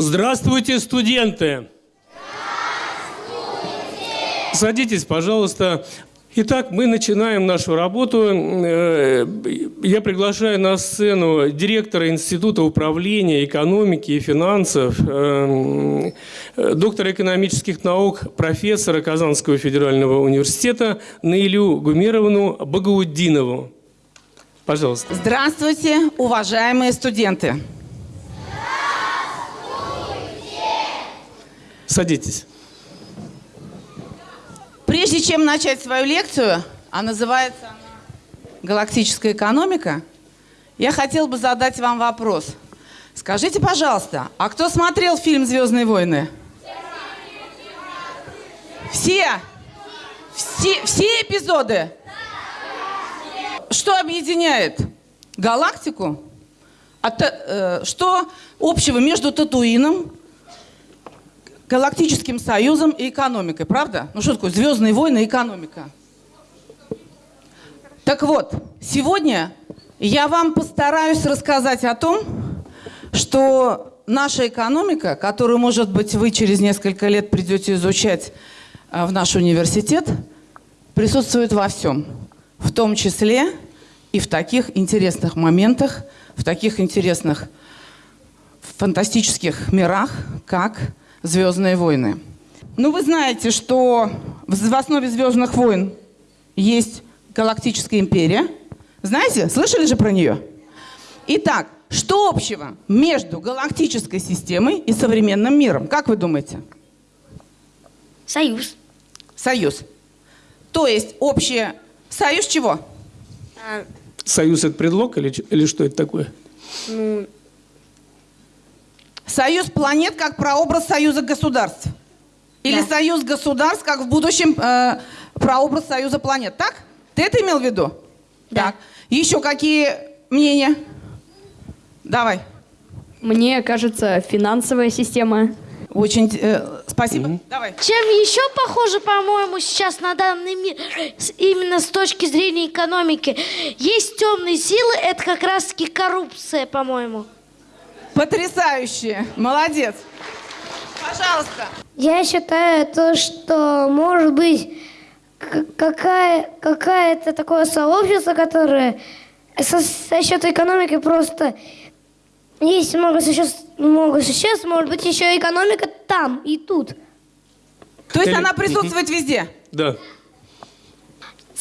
Здравствуйте, студенты! Садитесь, пожалуйста. Итак, мы начинаем нашу работу. Э, Я приглашаю на сцену директора Института управления экономики и финансов, э, э, доктора экономических наук, профессора Казанского федерального университета Наилю Гумеровну Багауддинову. Пожалуйста. Здравствуйте, уважаемые студенты! Садитесь. Прежде чем начать свою лекцию, а называется она «Галактическая экономика», я хотел бы задать вам вопрос. Скажите, пожалуйста, а кто смотрел фильм «Звездные войны»? Все? Все, все эпизоды? Что объединяет галактику? А э, что общего между Татуином, Галактическим союзом и экономикой, правда? Ну что такое «Звездные войны» и экономика? Так вот, сегодня я вам постараюсь рассказать о том, что наша экономика, которую, может быть, вы через несколько лет придете изучать а, в наш университет, присутствует во всем. В том числе и в таких интересных моментах, в таких интересных фантастических мирах, как «Звездные войны». Ну, вы знаете, что в основе «Звездных войн» есть галактическая империя. Знаете? Слышали же про нее? Итак, что общего между галактической системой и современным миром? Как вы думаете? Союз. Союз. То есть общее... Союз чего? А, Союз – это предлог или, или что это такое? ну, Союз планет как прообраз союза государств. Или Да. союз государств как в будущем э, прообраз союза планет. Так? Ты это имел в виду? Да. Так. Еще какие мнения? Давай. Мне кажется, финансовая система. Очень э, спасибо. Давай. Чем еще похоже, по-моему, сейчас на данный мир, именно с точки зрения экономики, есть темные силы, это как раз-таки коррупция, по-моему. Потрясающе. Молодец. Пожалуйста. Я считаю то, что может быть какая, какая-то такое сообщество, которое со, со счет экономики просто есть много существ, много существ, может быть еще экономика там и тут. То есть Или- она присутствует везде? Да.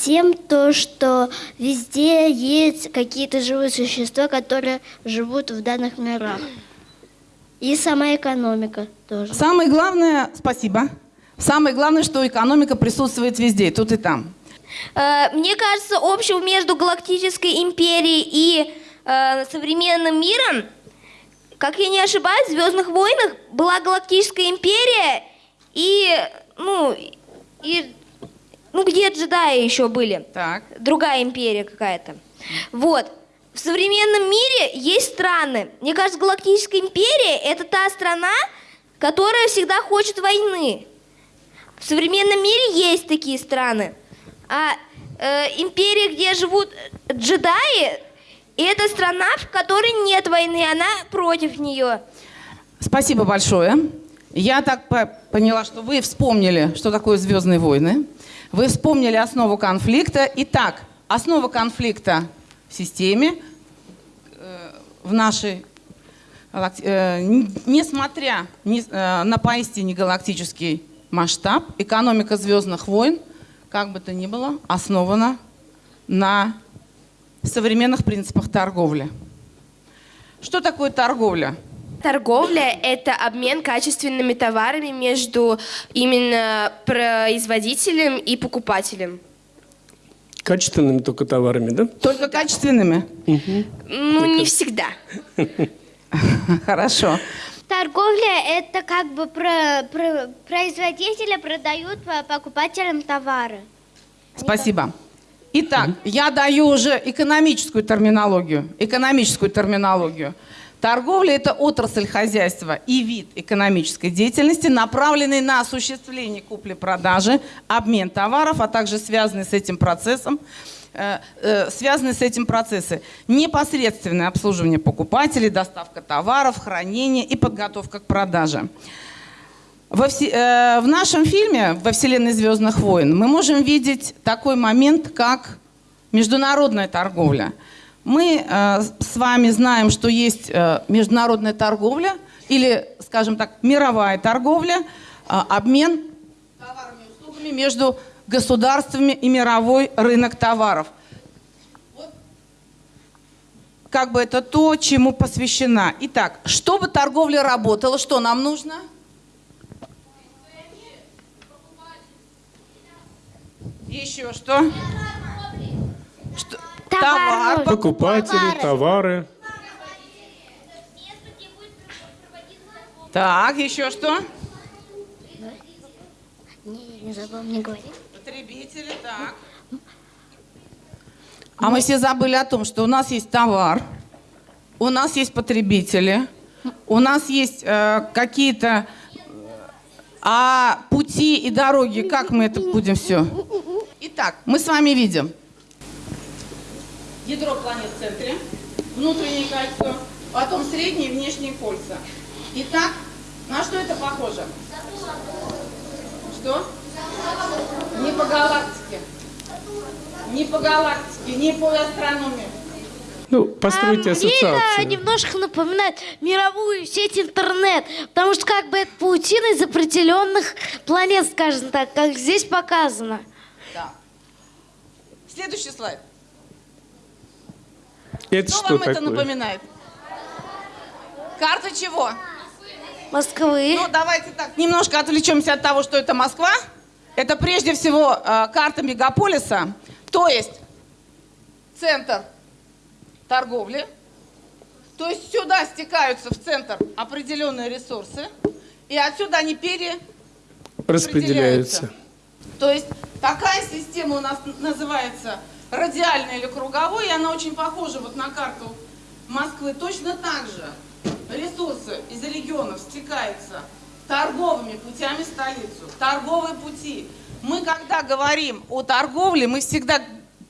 Тем то, что везде есть какие-то живые существа, которые живут в данных мирах. И сама экономика тоже. Самое главное, спасибо. Самое главное, что экономика присутствует везде, тут и там. э, мне кажется, общего между Галактической империей и э, современным миром, как я не ошибаюсь, в Звездных войнах была Галактическая империя и, ну, и, ну, где джедаи еще были? Так. другая империя какая-то. Вот. В современном мире есть страны. Мне кажется, Галактическая империя – это та страна, которая всегда хочет войны. В современном мире есть такие страны. А э, империя, где живут джедаи, это страна, в которой нет войны, она против нее. Спасибо большое. Я так по- поняла, что вы вспомнили, что такое «Звездные войны». Вы вспомнили основу конфликта. Итак, основа конфликта в системе, э, в нашей... э, несмотря э, на поистине галактический масштаб, экономика «Звездных войн», как бы то ни было, основана на современных принципах торговли. Что такое торговля? Торговля – это обмен качественными товарами между именно производителем и покупателем. Качественными только товарами, да? Только качественными? Ну, не всегда. Хорошо. Торговля – это как бы про, про- производители продают по- покупателям товары. Спасибо. Итак, я даю уже экономическую терминологию. Экономическую терминологию. Торговля – это отрасль хозяйства и вид экономической деятельности, направленный на осуществление купли-продажи, обмен товаров, а также связанный с этим процессом э, э, связаны с этим процессы. Непосредственное обслуживание покупателей, доставка товаров, хранение и подготовка к продаже. Во все- э, в нашем фильме «Во вселенной Звездных войн» мы можем видеть такой момент, как международная торговля. Мы э, с вами знаем, что есть э, международная торговля или, скажем так, мировая торговля, э, обмен товарами и услугами между государствами и мировой рынок товаров. Как бы это то, чему посвящена. Итак, чтобы торговля работала, что нам нужно? Еще что? Что? Товар. Покупатели, товары. Так, еще что? Не, не забыл мне говорить. Потребители, так. А мы все забыли о том, что у нас есть товар, у нас есть потребители, у нас есть э, какие-то... А пути и дороги, как мы это будем все? Итак, мы с вами видим ядро планет в центре, внутреннее кольцо, потом средние и внешние кольца. Итак, на что это похоже? Что? Не по галактике. Не по галактике, не по астрономии. Ну, постройте А мне это ассоциацию. немножко напоминает мировую сеть интернет, потому что как бы это паутина из определенных планет, скажем так, как здесь показано. Да. Следующий слайд. Это Что, что вам это такое? напоминает? Карта чего? Москвы. Ну, давайте так, немножко отвлечемся от того, что это Москва. Это прежде всего э, карта мегаполиса, то есть центр торговли. То есть сюда стекаются в центр определенные ресурсы, и отсюда они пере... Распределяются. То есть такая система у нас называется радиальной или круговой, и она очень похожа вот на карту Москвы. Точно так же ресурсы из регионов стекаются торговыми путями в столицу. Торговые пути. Мы, когда говорим о торговле, мы всегда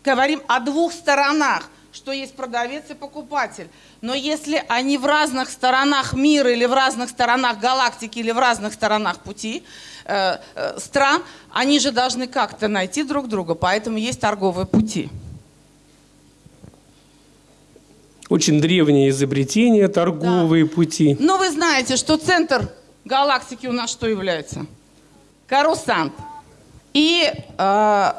говорим о двух сторонах, что есть продавец и покупатель. Но если они в разных сторонах мира или в разных сторонах галактики или в разных сторонах пути э, э, стран, они же должны как-то найти друг друга, поэтому есть торговые пути. Очень древнее изобретение, торговые пути. Но вы знаете, что центр галактики у нас что является? Карусант. И э,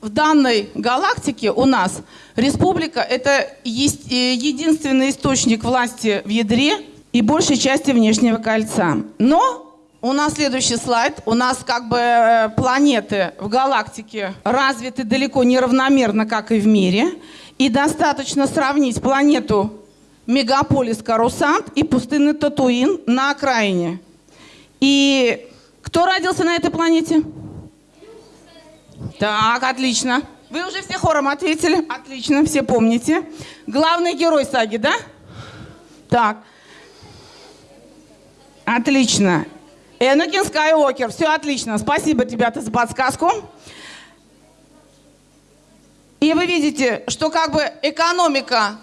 в данной галактике у нас республика – это есть, э, единственный источник власти в ядре и большей части внешнего кольца. Но у нас следующий слайд. У нас как бы э, планеты в галактике развиты далеко не равномерно, как и в мире. И достаточно сравнить планету мегаполис Карусант и пустынный Татуин на окраине. И кто родился на этой планете? Так, отлично. Вы уже все хором ответили. Отлично, все помните. Главный герой саги, да? Так. Отлично. Энакин Скайуокер. Все отлично. Спасибо, ребята, за подсказку. И вы видите, что как бы экономика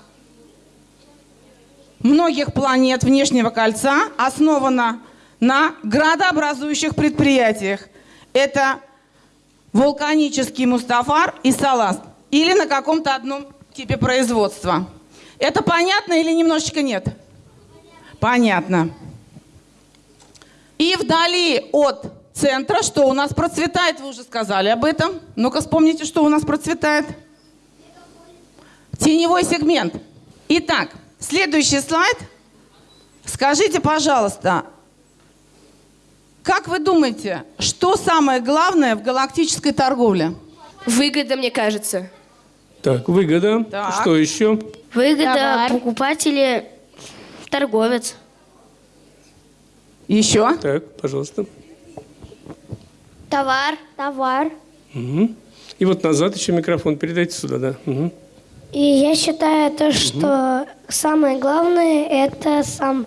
многих планет внешнего кольца основана на градообразующих предприятиях. Это вулканический Мустафар и Салас. Или на каком-то одном типе производства. Это понятно или немножечко нет? Понятно. И вдали от центра, что у нас процветает, вы уже сказали об этом. Ну-ка вспомните, что у нас процветает. Теневой сегмент. Итак, следующий слайд. Скажите, пожалуйста, как вы думаете, что самое главное в галактической торговле? Выгода, мне кажется. Так, выгода. Так. Что еще? Выгода, Товар. покупатели, торговец. Еще? Так, пожалуйста. Товар. Товар. Мгм. И вот назад еще микрофон передайте сюда, да. Мгм. И я считаю то, что самое главное это сам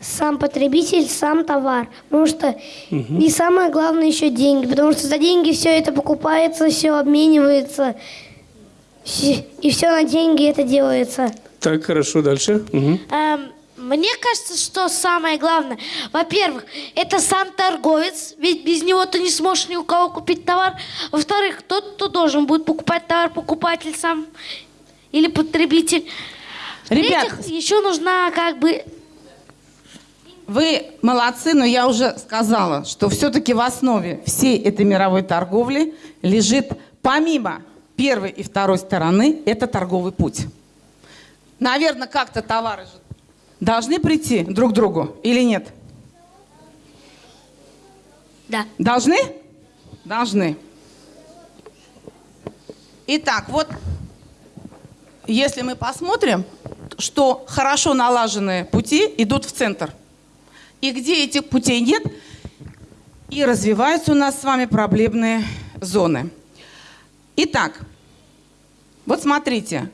сам потребитель, сам товар. Потому что и самое главное еще деньги. Потому что за деньги все это покупается, все обменивается. И все на деньги это делается. Так, хорошо, дальше. Мгм. Эм, мне кажется, что самое главное, во-первых, это сам торговец, ведь без него ты не сможешь ни у кого купить товар. Во-вторых, тот, кто должен будет покупать товар, покупатель сам или потребитель. Ребят, В-третьих, еще нужна как бы Вы молодцы, но я уже сказала, что все-таки в основе всей этой мировой торговли лежит, помимо первой и второй стороны, это торговый путь. Наверное, как-то товары же должны прийти друг к другу или нет? Да. Должны? Должны. Итак, вот если мы посмотрим, что хорошо налаженные пути идут в центр. И где этих путей нет, и развиваются у нас с вами проблемные зоны. Итак, вот смотрите,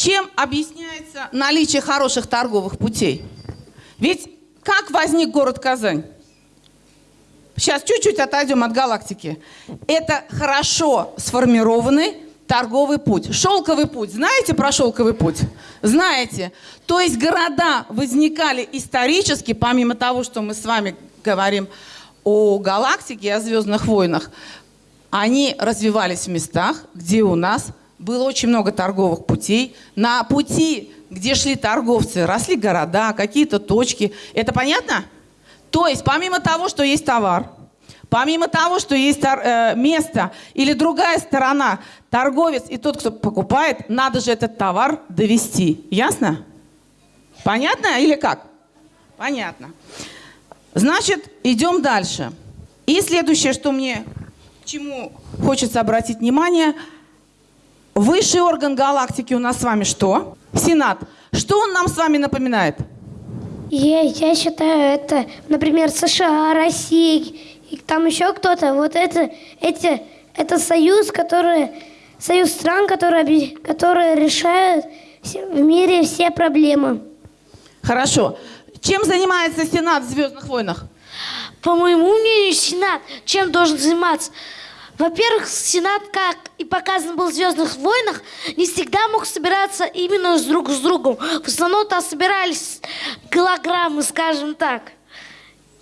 чем объясняется наличие хороших торговых путей? Ведь как возник город Казань? Сейчас чуть-чуть отойдем от галактики. Это хорошо сформированный торговый путь. Шелковый путь. Знаете про шелковый путь? Знаете. То есть города возникали исторически, помимо того, что мы с вами говорим о галактике, о звездных войнах, они развивались в местах, где у нас было очень много торговых путей. На пути, где шли торговцы, росли города, какие-то точки. Это понятно? То есть, помимо того, что есть товар, помимо того, что есть э, место или другая сторона, торговец и тот, кто покупает, надо же этот товар довести. Ясно? Понятно или как? Понятно. Значит, идем дальше. И следующее, что мне, чему хочется обратить внимание, высший орган галактики у нас с вами что? Сенат. Что он нам с вами напоминает? Я, я считаю, это, например, США, Россия, и там еще кто-то. Вот это, эти, это союз, который, союз стран, которые, которые решают в мире все проблемы. Хорошо. Чем занимается Сенат в «Звездных войнах»? По моему мнению, Сенат чем должен заниматься? Во-первых, Сенат, как и показано было в «Звездных войнах», не всегда мог собираться именно с друг с другом. В основном там собирались голограммы, скажем так,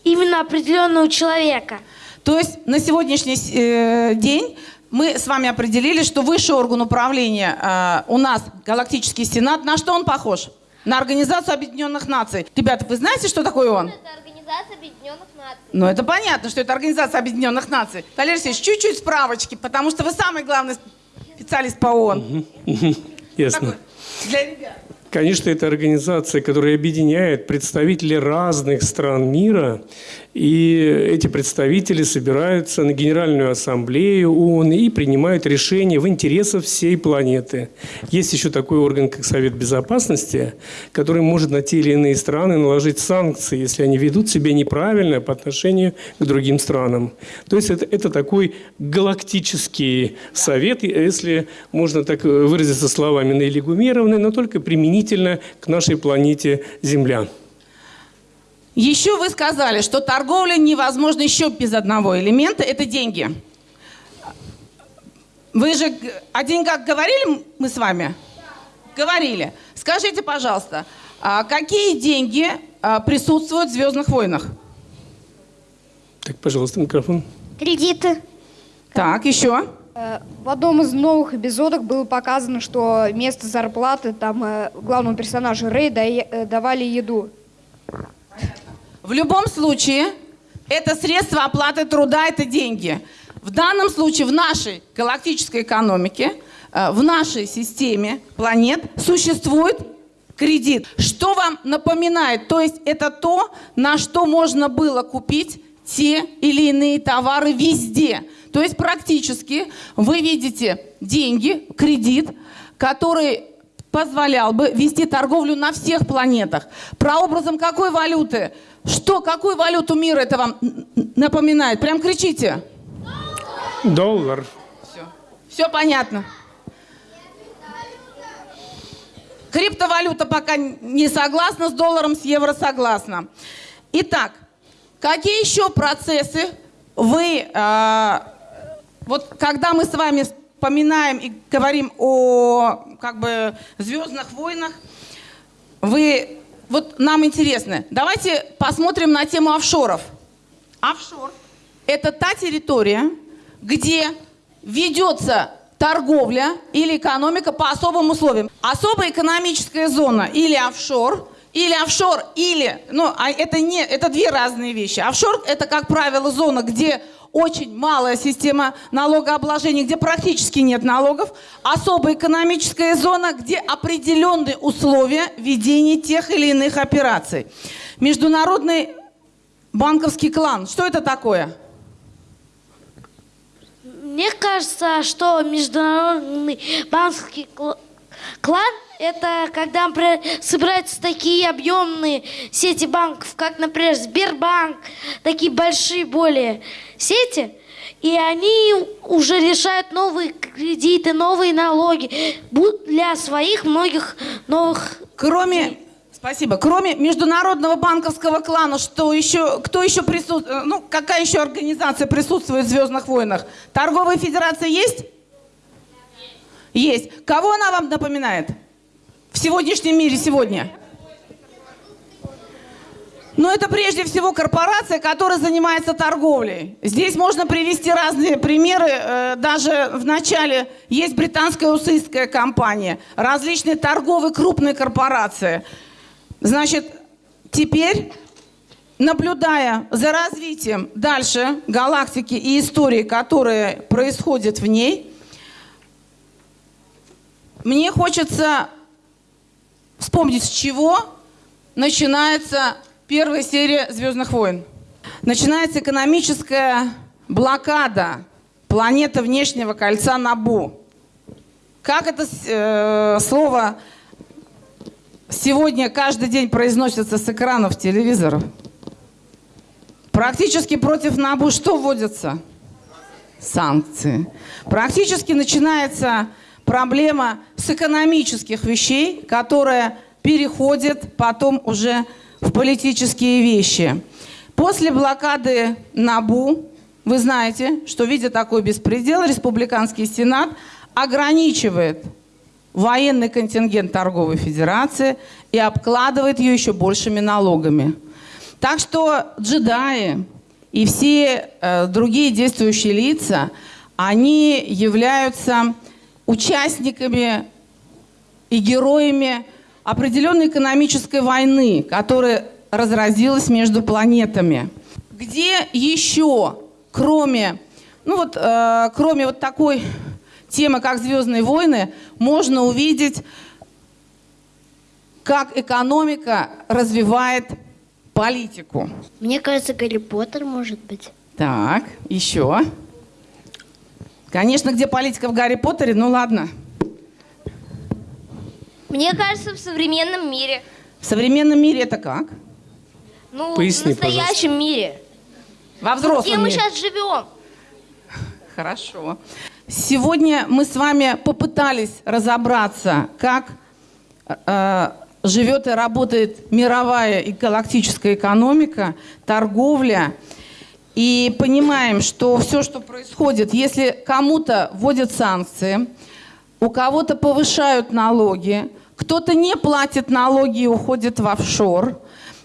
именно определенного человека. То есть на сегодняшний э, день мы с вами определили, что высший орган управления э, у нас Галактический Сенат. На что он похож? На Организацию Объединенных Наций. Ребята, вы знаете, что такое он? Это Организация Объединенных Наций. Ну, это понятно, что это Организация Объединенных Наций. Валерий Алексеевич, чуть-чуть справочки, потому что вы самый главный специалист по ООН. Ясно. Такой, Для ребят. Конечно, это организация, которая объединяет представителей разных стран мира, и эти представители собираются на Генеральную Ассамблею ООН и принимают решения в интересах всей планеты. Есть еще такой орган, как Совет Безопасности, который может на те или иные страны наложить санкции, если они ведут себя неправильно по отношению к другим странам. То есть это, это такой галактический совет, если можно так выразиться словами Нелли Гумеровны, но только применительно к нашей планете Земля. Еще вы сказали, что торговля невозможна еще без одного элемента – это деньги. Вы же о деньгах говорили мы с вами? Говорили. Скажите, пожалуйста, а какие деньги а, присутствуют в «Звездных войнах»? Так, пожалуйста, микрофон. Кредиты. Так, еще? Э, В одном из новых эпизодов было показано, что вместо зарплаты там э, главному персонажу Рэй э, давали еду. В любом случае, это средство оплаты труда, это деньги. В данном случае в нашей галактической экономике, в нашей системе планет существует кредит. Что вам напоминает? То есть это то, на что можно было купить те или иные товары везде. То есть практически вы видите деньги, кредит, который позволял бы вести торговлю на всех планетах. Прообразом какой валюты? Что, какую валюту мира это вам напоминает? Прям кричите. Доллар. Все. Все понятно. Криптовалюта пока не согласна с долларом, с евро согласна. Итак, какие еще процессы вы, а, вот когда мы с вами поминаем и говорим о как бы звездных войнах, вы вот нам интересно. Давайте посмотрим на тему офшоров. Офшор – это та территория, где ведется торговля или экономика по особым условиям. Особая экономическая зона или офшор, или офшор, или, ну, а это не, это две разные вещи. Офшор – это, как правило, зона, где очень малая система налогообложения, где практически нет налогов. Особая экономическая зона, где определенные условия ведения тех или иных операций. Международный банковский клан. Что это такое? Мне кажется, что международный банковский кл- клан это когда собираются такие объемные сети банков, как, например, Сбербанк, такие большие более сети, и они уже решают новые кредиты, новые налоги для своих многих новых Кроме, спасибо, кроме международного банковского клана, что еще, кто еще присутствует, ну, какая еще организация присутствует в «Звездных войнах»? Торговая федерация есть? Есть. Кого она вам напоминает? В сегодняшнем мире сегодня? Но это прежде всего корпорация, которая занимается торговлей. Здесь можно привести разные примеры. Э, Даже в начале есть британская усыстская компания, различные торговые крупные корпорации. Значит, теперь, наблюдая за развитием дальше галактики и истории, которые происходят в ней, мне хочется вспомнить, с чего начинается первая серия «Звездных войн». Начинается экономическая блокада планеты внешнего кольца Набу. Как это э, слово сегодня каждый день произносится с экранов телевизоров? Практически против Набу что вводится? Санкции. Практически начинается проблема с экономических вещей, которая переходит потом уже в политические вещи. После блокады НАБУ, вы знаете, что видя такой беспредел, Республиканский Сенат ограничивает военный контингент Торговой Федерации и обкладывает ее еще большими налогами. Так что джедаи и все э, другие действующие лица, они являются участниками и героями определенной экономической войны, которая разразилась между планетами. Где еще, кроме, ну вот, э, кроме вот такой темы, как «Звездные войны», можно увидеть, как экономика развивает политику. Мне кажется, Гарри Поттер может быть. Так, еще. Конечно, где политика в Гарри Поттере, ну ладно. Мне кажется, в современном мире. В современном мире это как? Ну, Поясни, в настоящем мире. Во Где взрослом мы мире. сейчас живем? Хорошо. Сегодня мы с вами попытались разобраться, как э, живет и работает мировая и галактическая экономика, торговля. И понимаем, что все, что происходит, если кому-то вводят санкции, у кого-то повышают налоги, кто-то не платит налоги и уходит в офшор,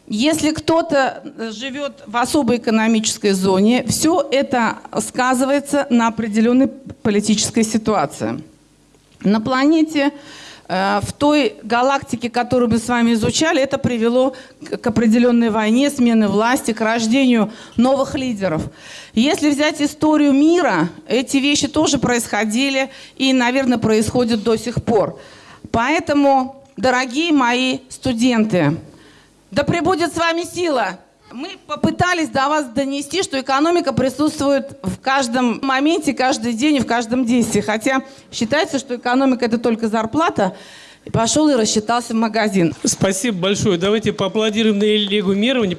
если кто-то э, живет в особой экономической зоне, все это сказывается на определенной политической ситуации. На планете, в той галактике, которую мы с вами изучали, это привело к к определенной войне, смены власти, к рождению новых лидеров. Если взять историю мира, эти вещи тоже происходили и, наверное, происходят до сих пор. Поэтому, дорогие мои студенты, да пребудет с вами сила. Мы попытались до вас донести, что экономика присутствует в каждом моменте, каждый день и в каждом действии. Хотя считается, что экономика это только зарплата. И пошел и рассчитался в магазин. Спасибо большое. Давайте поаплодируем на Эльгу Мировне.